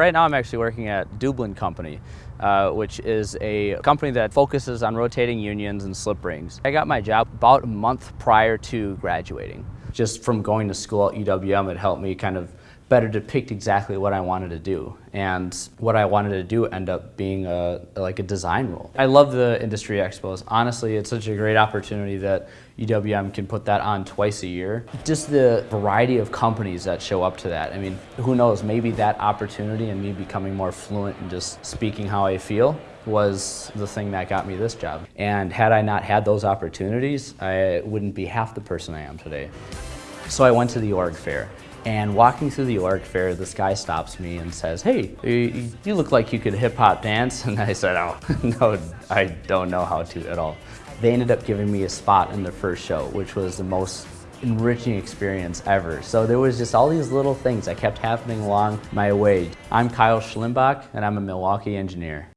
Right now I'm actually working at Deublin Company, uh, which is a company that focuses on rotating unions and slip rings. I got my job about a month prior to graduating. Just from going to school at UWM, it helped me kind of better depict exactly what I wanted to do. And what I wanted to do end up being a, like a design role. I love the industry expos. Honestly, it's such a great opportunity that UWM can put that on twice a year. Just the variety of companies that show up to that. I mean, who knows, maybe that opportunity and me becoming more fluent and just speaking how I feel was the thing that got me this job. And had I not had those opportunities, I wouldn't be half the person I am today. So I went to the org fair and walking through the org fair, this guy stops me and says, hey, you look like you could hip hop dance. And I said, oh, no, I don't know how to at all. They ended up giving me a spot in the first show, which was the most enriching experience ever. So there was just all these little things that kept happening along my way. I'm Kyle Schlimbach, and I'm a Milwaukee engineer.